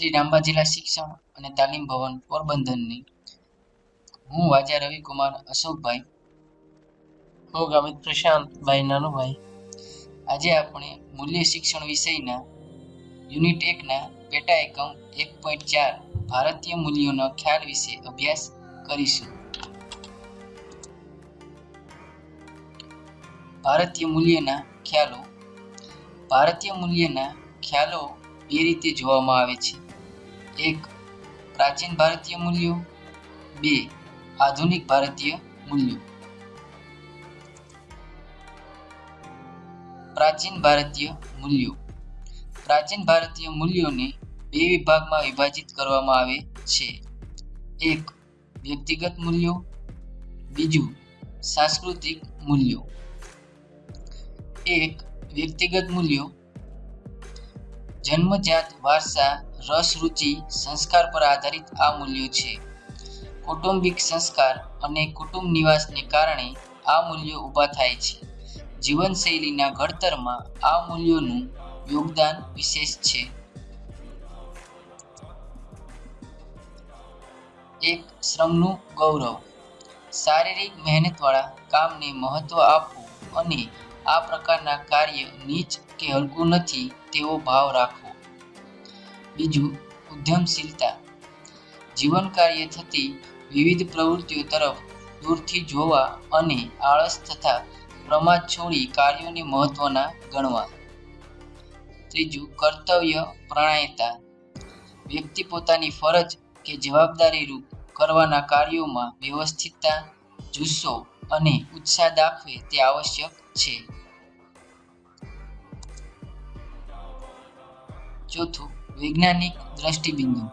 શ્રી રાંબા જિલ્લા શિક્ષણ અને તાલીમ ભવન પોરબંદરની. હું વાજા રવિકુમાર અશોકભાઈ. હું ગામિત પ્રશાંતભાઈ નાનુભાઈ. આજે આપણે મૂલ્ય શિક્ષણ વિષયના યુનિટ એકના પેટા એકમ એક પોઈન્ટ ચાર ભારતીય મૂલ્યોના ખ્યાલ વિશે અભ્યાસ કરીશું. ભારતીય મૂલ્યના ખ્યાલો. ભારતીય મૂલ્યના ખ્યાલો બે રીતે જોવામાં આવે છે. એક પ્રાચીન ભારતીય મૂલ્યો, બે આધુનિક ભારતીય મૂલ્યો. પ્રાચીન ભારતીય મૂલ્યો. પ્રાચીન ભારતીય મૂલ્યોને બે વિભાગમાં વિભાજિત કરવામાં આવે છે. એક વ્યક્તિગત મૂલ્યો, બીજું સાંસ્કૃતિક મૂલ્યો. એક વ્યક્તિગત મૂલ્યો જન્મજાત વારસા રસ રુચિ સંસ્કાર પર આધારિત આ મૂલ્યો છે. કૌટુંબિક સંસ્કાર અને કુટુંબ નિવાસને કારણે આ મૂલ્યો ઊભા થાય છે. જીવનશૈલીના ઘડતરમાં આ મૂલ્યોનું યોગદાન વિશેષ છે. એક, શ્રમનું ગૌરવ. શારીરિક મહેનતવાળા કામને મહત્વ આપવું અને આ પ્રકારના કાર્ય નીચ કે હલકું નથી તેવો ભાવ રાખવો. બીજું, ઉદ્યમશીલતા. જીવન કાર્ય થતી વિવિધ પ્રવૃત્તિઓ તરફ દૂરથી જોવા અને આળસ તથા પ્રમાદ છોડી કાર્યોને મહત્વના ગણવા. ત્રીજું, કર્તવ્ય પ્રણાયતા. વ્યક્તિ પોતાની ફરજ કે જવાબદારી રૂપ કરવાના કાર્યોમાં વ્યવસ્થિતતા, જુસ્સો અને ઉત્સાહ દાખવે તે આવશ્યક છે. ચોથું, વૈજ્ઞાનિક દ્રષ્ટિબિંદુ.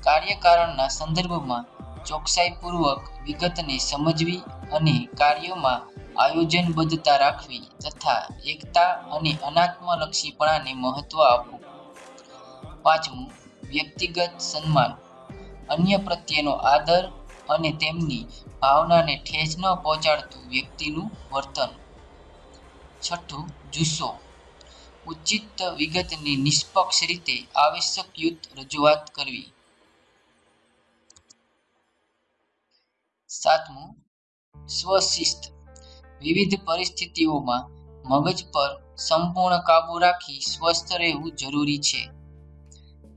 કાર્યકારણના સંદર્ભમાં ચોકસાઈપૂર્વક વિગતને સમજવી અને કાર્યોમાં આયોજનબદ્ધતા રાખવી તથા એકતા અને અનાત્મલક્ષીપણાને મહત્વ આપવું. પાંચમું, વ્યક્તિગત સન્માન. અન્ય પ્રત્યેનો આદર અને તેમની ભાવનાને ઠેસ ન પહોંચાડતું વ્યક્તિનું વર્તન. છઠ્ઠું, જુસ્સો. ઉચિત વિગતની નિષ્પક્ષ રીતે આવશ્યકયુક્ત રજૂઆત કરવી. સાતમું, સ્વશિસ્ત. વિવિધ પરિસ્થિતિઓમાં મગજ પર સંપૂર્ણ કાબુ રાખી સ્વસ્થ રહેવું જરૂરી છે.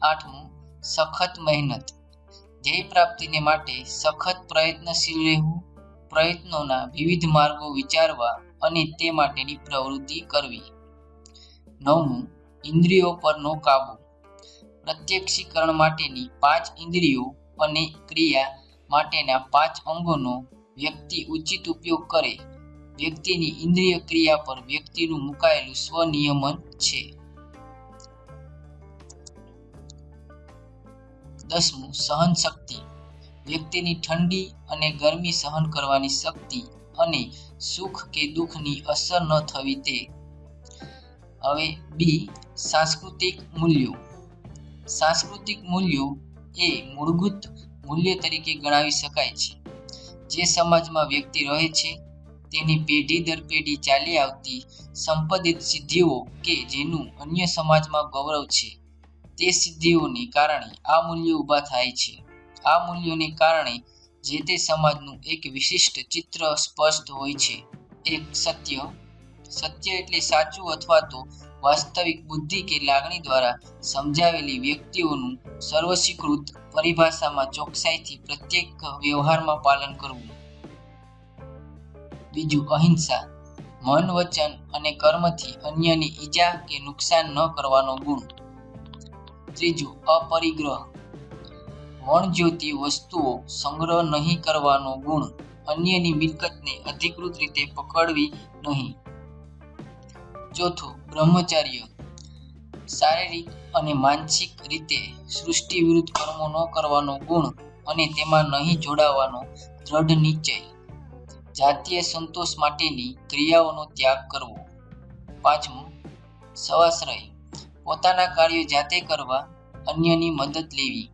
આઠમું, સખત મહેનત. ધ્યેય પ્રાપ્તિને માટે સખત પ્રયત્નશીલ રહેવું, પ્રયત્નોના વિવિધ માર્ગો વિચારવા અને તે માટેની પ્રવૃત્તિ કરવી. નવમું ઇન્દ્રિયો પરનો કાબુ. પ્રત્યક્ષીકરણ માટેની પાંચ ઇન્દ્રિયો અને ક્રિયા માટેના પાંચ અંગોનો વ્યક્તિ ઉચિત ઉપયોગ કરે. વ્યક્તિની ઇન્દ્રિય ક્રિયા પર વ્યક્તિનું મુકાયેલું સ્વનિયમન છે. દસમું સહન શક્તિ વ્યક્તિની ઠંડી અને ગરમી સહન કરવાની શક્તિ અને સુખ કે દુઃખની અસર ન થવી તે હવે બી સાંસ્કૃતિક મૂલ્યો. સાંસ્કૃતિક મૂલ્યો એ મૂળભૂત મૂલ્ય તરીકે ગણાવી શકાય છે. જે સમાજમાં વ્યક્તિ રહે છે, તેની પેઢી દર પેઢી ચાલી આવતી સંપાદિત સિદ્ધિઓ કે જેનું અન્ય સમાજમાં ગૌરવ છે, તે સિદ્ધિઓને કારણે આ મૂલ્યો ઊભા થાય છે. આ મૂલ્યોને કારણે જે તે સમાજનું એક વિશિષ્ટ ચિત્ર સ્પષ્ટ હોય છે, એક સત્ય સત્ય એટલે સાચું અથવા તો વાસ્તવિક બુદ્ધિ કે લાગણી દ્વારા સમજાવેલી વ્યક્તિઓનું સર્વસ્વીકૃત પરિભાષામાં ચોકસાઈથી પ્રત્યેક વ્યવહારમાં પાલન કરવું. બીજું, અહિંસા. મન, વચન અને કર્મથી અન્યની ઈજા કે નુકસાન ન કરવાનો ગુણ. ત્રીજું, અપરિગ્રહ. વણજ્યોતિ વસ્તુઓ સંગ્રહ નહીં કરવાનો ગુણ અન્યની મિલકતને અધિકૃત રીતે પકડવી નહીં. ચોથું બ્રહ્મચર્ય. શારીરિક અને માનસિક રીતે સૃષ્ટિ વિરુદ્ધ કર્મો ન કરવાનો ગુણ અને તેમાં નહીં જોડાવાનો દ્રઢ નિશ્ચય. જાતીય સંતોષ માટેની ક્રિયાઓનો ત્યાગ કરવો. પાંચમું, સવાશ્રય. પોતાના કાર્યો જાતે કરવા, અન્યની મદદ લેવી.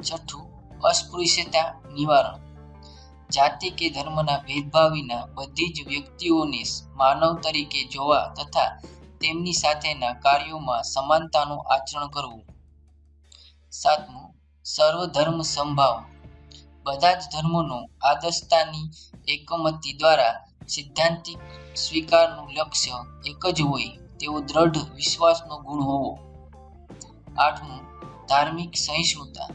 છઠ્ઠું, અસ્પૃશ્યતા નિવારણ. જાતિ કે ધર્મના ભેદભાવ વિના બધી જ વ્યક્તિઓને માનવ તરીકે જોવા તથા તેમની સાથેના કાર્યોમાં સમાનતાનું આચરણ કરવું. સાતમું, સર્વધર્મ સંભાવ. બધા જ ધર્મોનો આદર્શતાની એકમતી દ્વારા સિદ્ધાંતિક સ્વીકારનું લક્ષ્ય એક જ હોય તેવો દ્રઢ વિશ્વાસનો ગુણ હોવો. આઠમું, ધાર્મિક સહિષ્ણુતા.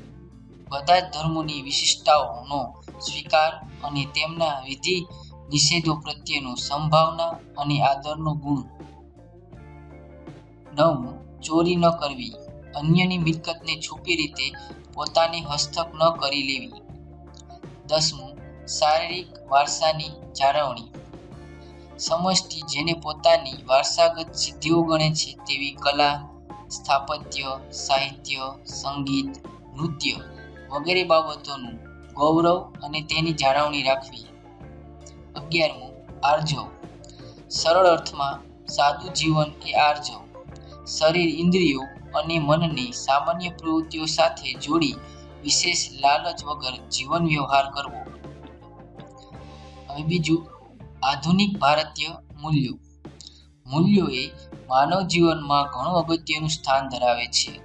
બધા જ ધર્મોની વિશિષ્ટતાઓનો સ્વીકાર અને તેમના વિધિ નિષેધો પ્રત્યેનો સંભાવના અને આદરનો ગુણ. નવમું ચોરી ન કરવી. અન્યની મિલકતને છુપી રીતે પોતાની હસ્તક ન કરી લેવી. દસમું, શારીરિક વારસાની જાળવણી. સમષ્ટિ જેને પોતાની વારસાગત સિદ્ધિઓ ગણે છે તેવી કલા, સ્થાપત્ય, સાહિત્ય, સંગીત, નૃત્ય વગેરે બાબતોનું ગૌરવ અને તેની જાળવણી રાખવી. અગિયારમું, આર્જવ. સરળ અર્થમાં, સાદું જીવન એ આર્જવ. શરીર ઇન્દ્રિયો અને મનને સામાન્ય પ્રવૃત્તિઓ સાથે જોડી વિશેષ લાલચ વગર જીવન વ્યવહાર કરવો. હવે બીજું, આધુનિક ભારતીય મૂલ્યો. મૂલ્યો એ માનવ જીવનમાં ઘણું અગત્યનું સ્થાન ધરાવે છે.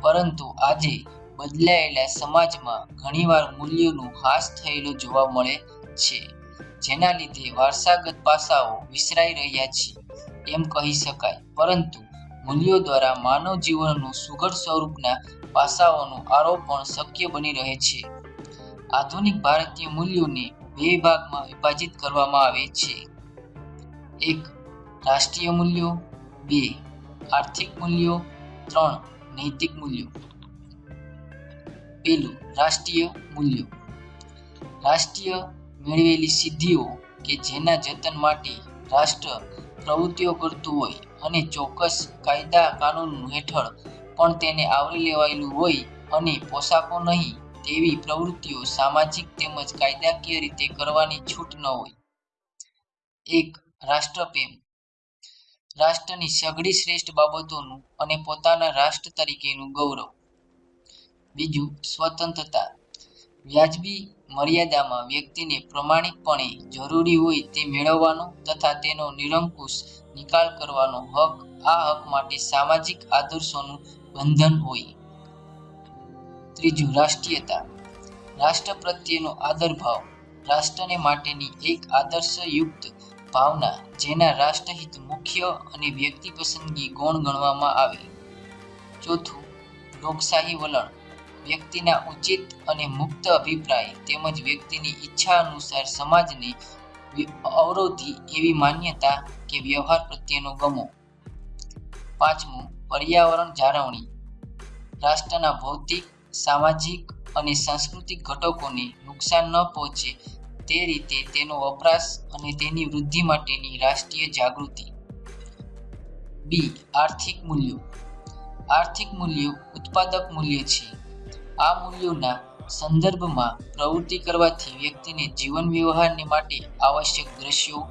પરંતુ આજે બદલાયેલા સમાજમાં ઘણીવાર મૂલ્યોનું હાસ થયેલો જોવા મળે છે, જેના લીધે વારસાગત પાસાઓ વિસરાઈ રહ્યા છે, એમ કહી શકાય. પરંતુ મૂલ્યો દ્વારા માનવ જીવનનું સુઘડ સ્વરૂપના પાસાઓનું આરોપણ શક્ય બની રહે છે. આધુનિક ભારતીય મૂલ્યોને બે ભાગમાં વિભાજિત કરવામાં આવે છે. એક, રાષ્ટ્રીય મૂલ્યો. બે, આર્થિક મૂલ્યો. ત્રણ, નૈતિક મૂલ્યો. પેલું રાષ્ટ્રીય મૂલ્યો. રાષ્ટ્રીય મેળવેલી સિદ્ધિઓ કે જેના જતન માટે રાષ્ટ્ર પ્રવૃત્તિઓ કરતું હોય અને ચોક્કસ કાયદા કાનૂન હેઠળ પણ તેને આવરી લેવાયેલું હોય અને પોશાકો નહીં તેવી પ્રવૃત્તિઓ સામાજિક તેમજ કાયદાકીય રીતે કરવાની છૂટ ન હોય. એક, રાષ્ટ્રપ્રેમ. રાષ્ટ્રની સઘળી શ્રેષ્ઠ બાબતોનું અને પોતાના રાષ્ટ્ર તરીકેનું ગૌરવ. બીજું સ્વતંત્રતા. વ્યાજબી મર્યાદામાં વ્યક્તિને પ્રમાણિકપણે જરૂરી હોય તે મેળવવાનો તથા તેનો નિરંકુશ નિકાલ કરવાનો હક, આ હક માટે સામાજિક આદર્શોનું બંધન હોય. ત્રીજું, રાષ્ટ્રીયતા. રાષ્ટ્ર પ્રત્યેનો આદરભાવ. રાષ્ટ્રને માટેની એક આદર્શયુક્ત ભાવના, જેના રાષ્ટ્રહિત મુખ્ય અને વ્યક્તિ પસંદગી ગુણ ગણવામાં આવે. ચોથું, લોકશાહી વલણ. વ્યક્તિના ઉચિત અને મુક્ત અભિપ્રાય તેમજ વ્યક્તિની ઈચ્છા અનુસાર સમાજને અવરોધી એવી માન્યતા કે વ્યવહાર પ્રત્યેનો ગમો. પાંચમું, પર્યાવરણ જાળવણી. રાષ્ટ્રના ભૌતિક, સામાજિક અને સાંસ્કૃતિક ઘટકોને નુકસાન ન પહોંચે તે રીતે તેનો વપરાશ અને તેની વૃદ્ધિ માટેની રાષ્ટ્રીય જાગૃતિ. બી, આર્થિક મૂલ્યો. આર્થિક મૂલ્યો ઉત્પાદક મૂલ્ય છે. આ મૂલ્યોના સંદર્ભમાં પ્રવૃત્તિ કરવાથી વ્યક્તિને જીવન વ્યવહારને માટે આવશ્યક દ્રશ્યો,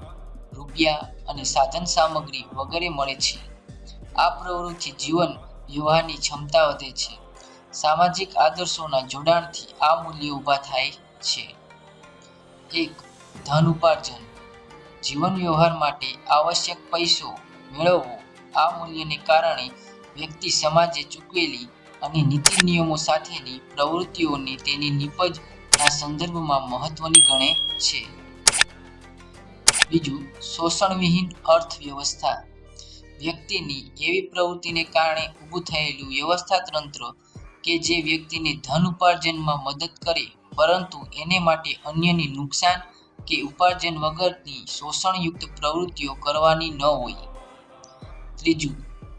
રૂપિયા અને સાધન સામગ્રી વગેરે મળે છે. આ પ્રવૃત્તિ જીવન વ્યવહારની ક્ષમતા વધે છે. સામાજિક આદર્શોના જોડાણથી આ મૂલ્યો ઊભા થાય છે. એક ધન ઉપાર્જન જીવન વ્યવહાર માટે આવશ્યક પૈસો મેળવવો. આ મૂલ્યને કારણે વ્યક્તિ સમાજે ચૂકવેલી અને નીતિ નિયમો સાથેની પ્રવૃત્તિઓને તેની નિપજના સંદર્ભમાં મહત્વની ગણે છે. બીજું, શોષણવિહીન અર્થવ્યવસ્થા. વ્યક્તિની એવી પ્રવૃત્તિને કારણે ઊભું થયેલું વ્યવસ્થા તંત્ર કે જે વ્યક્તિને ધન ઉપાર્જનમાં મદદ કરે, પરંતુ એને માટે અન્યની નુકસાન કે ઉપાર્જન વગરની શોષણયુક્ત પ્રવૃત્તિઓ કરવાની ન હોય. ત્રીજું,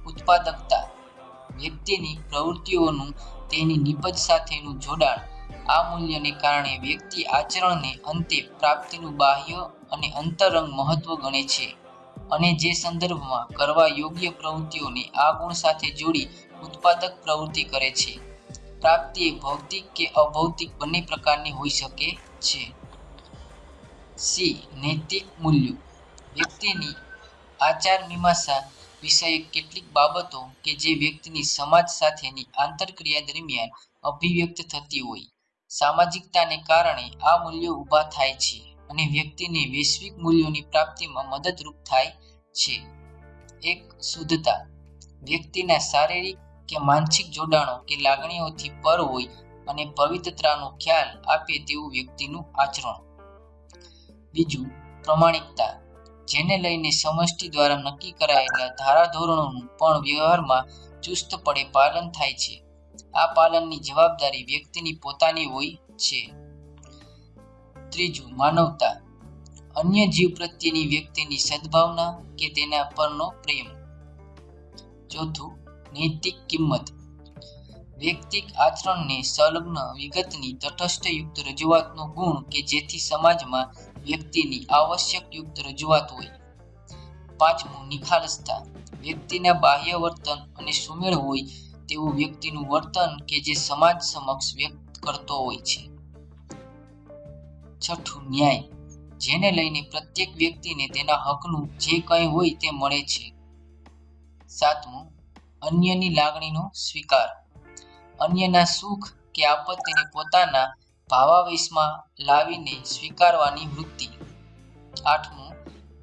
ઉત્પાદકતા. વ્યક્તિની પ્રવૃત્તિઓનું તેની નિપજ સાથેનું જોડાણ. આ મૂલ્યને કારણે વ્યક્તિ આચરણને અંતે પ્રાપ્તિનું બાહ્ય અને અંતરંગ મહત્વ ગણે છે અને જે સંદર્ભમાં કરવા યોગ્ય પ્રવૃત્તિઓને આ ગુણ સાથે જોડી ઉત્પાદક પ્રવૃત્તિ કરે છે. પ્રાપ્તિ એ ભૌતિક કે અભૌતિક બંને પ્રકારની હોઈ શકે છે. સી. નૈતિક મૂલ્યો. વ્યક્તિની આચાર મીમાંસા વિષયક કેટલીક બાબતો કે જે વ્યક્તિની સમાજ સાથેની આંતરક્રિયા દરમિયાન અભિવ્યક્ત થતી હોય. સામાજિકતાને કારણે આ મૂલ્યો ઊભા થાય છે અને વ્યક્તિને વૈશ્વિક મૂલ્યોની પ્રાપ્તિમાં મદદરૂપ થાય છે. એક, શુદ્ધતા. વ્યક્તિના શારીરિક કે માનસિક જોડાણો કે લાગણીઓથી પર હોય અને પવિત્રતાનો ખ્યાલ આપે તેવું વ્યક્તિનું આચરણ. બીજું, પ્રમાણિકતા. જેને લઈને સમષ્ટિ દ્વારા નક્કી કરાયેલા ધારાધોરણોનું પણ વ્યવહારમાં ચુસ્તપણે પાલન થાય છે. આ પાલનની જવાબદારી વ્યક્તિની પોતાની હોય છે. ત્રીજું, માનવતા. અન્ય જીવ પ્રત્યેની વ્યક્તિની સદભાવના કે તેના પરનો પ્રેમ. ચોથું, નૈતિક કિંમત. વ્યક્તિક આચરણને સંલગ્ન વિગતની તટસ્થયુક્ત રજૂઆતનો ગુણ કે જેથી સમાજમાં વ્યક્તિની આવશ્યક યુક્ત રજૂઆત હોય. પાંચમું, નિખાલસતા. વ્યક્તિના બાહ્ય વર્તન અને સુમેળ હોય તેવું વ્યક્તિનું વર્તન કે જે સમાજ સમક્ષ વ્યક્ત કરતો હોય છે. છઠ્ઠું, ન્યાય. જેને લઈને પ્રત્યેક વ્યક્તિને તેના હકનું જે કંઈ હોય તે મળે છે. સાતમું, અન્યની લાગણીનો સ્વીકાર. અન્યના સુખ કે આપત્તિને પોતાના ભાવાવેશમાં લાવીને સ્વીકારવાની વૃત્તિ. આઠમું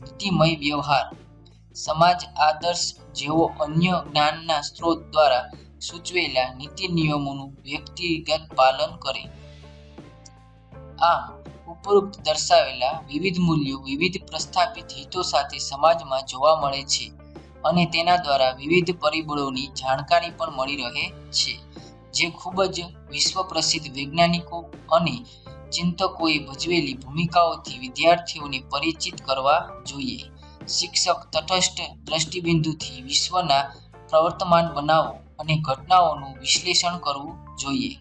નીતિમય વ્યવહાર. સમાજ આદર્શ જેવો અન્ય જ્ઞાનના સ્ત્રોત દ્વારા સૂચવેલા નીતિ નિયમોનું વ્યક્તિગત પાલન કરે. આમ, ઉપરોક્ત દર્શાવેલા વિવિધ મૂલ્યો વિવિધ પ્રસ્થાપિત હિતો સાથે સમાજમાં જોવા મળે છે અને તેના દ્વારા વિવિધ પરિબળોની જાણકારી પણ મળી રહે છે. જે ખૂબ જ વિશ્વ પ્રસિદ્ધ વૈજ્ઞાનિકો અને ચિંતકોએ ભજવેલી ભૂમિકાઓથી વિદ્યાર્થીઓને પરિચિત કરવા જોઈએ. શિક્ષક તટસ્થ દ્રષ્ટિબિંદુથી વિશ્વના પ્રવર્તમાન બનાવો અને ઘટનાઓનું વિશ્લેષણ કરવું જોઈએ.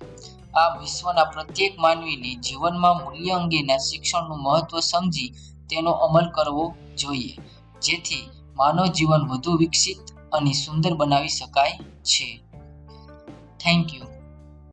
આ વિશ્વના પ્રત્યેક માનવીને જીવનમાં મૂલ્ય અંગેના શિક્ષણનું મહત્વ સમજી તેનો અમલ કરવો જોઈએ, જેથી માનવ જીવન વધુ વિકસિત અને સુંદર બનાવી શકાય છે. Thank you.